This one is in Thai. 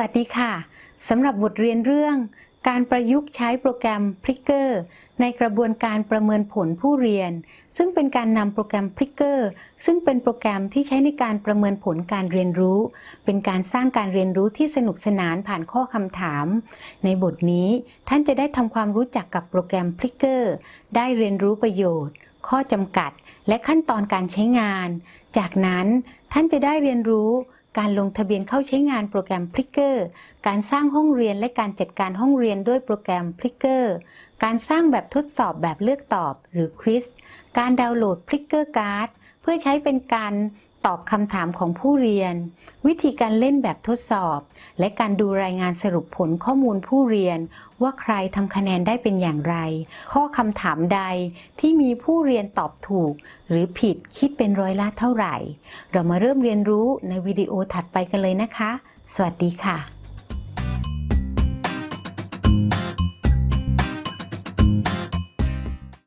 วัสดีค่ะ สำหรับบทเรียนเรื่องการประยุกต์ใช้โปรแกรม p r i c k e r ในกระบวนการประเมินผลผู้เรียน ซึ่งเป็นการนำโปรแกรม p r i c k e r ซึ่งเป็นโปรแกรมที่ใช้ในการประเมินผลการเรียนรู้ เป็นการสร้างการเรียนรู้ที่สนุกสนานผ่านข้อคำถาม ในบทนี้ท่านจะได้ทำความรู้จักกับโปรแกรม p r i c k e r ได้เรียนรู้ประโยชน์ ข้อจำกัด และขั้นตอนการใช้งาน จากนั้นท่านจะได้เรียนรู้ การลงทะเบียนเข้าใช้งานโปรแกรม Plicker การสร้างห้องเรียนและการจัดการห้องเรียนด้วยโปรแกรม Plicker การสร้างแบบทดสอบแบบเลือกตอบหรือควิสการดาวน์โหลด Plicker Card เพื่อใช้เป็นการ ตอบคำถามของผู้เรียน วิธีการเล่นแบบทดสอบ และการดูรายงานสรุปผลข้อมูลผู้เรียน ว่าใครทำคะแนนได้เป็นอย่างไร ข้อคำถามใดที่มีผู้เรียนตอบถูก หรือผิดคิดเป็นร้อยละเท่าไหร่ เรามาเริ่มเรียนรู้ในวิดีโอถัดไปกันเลยนะคะ สวัสดีค่ะ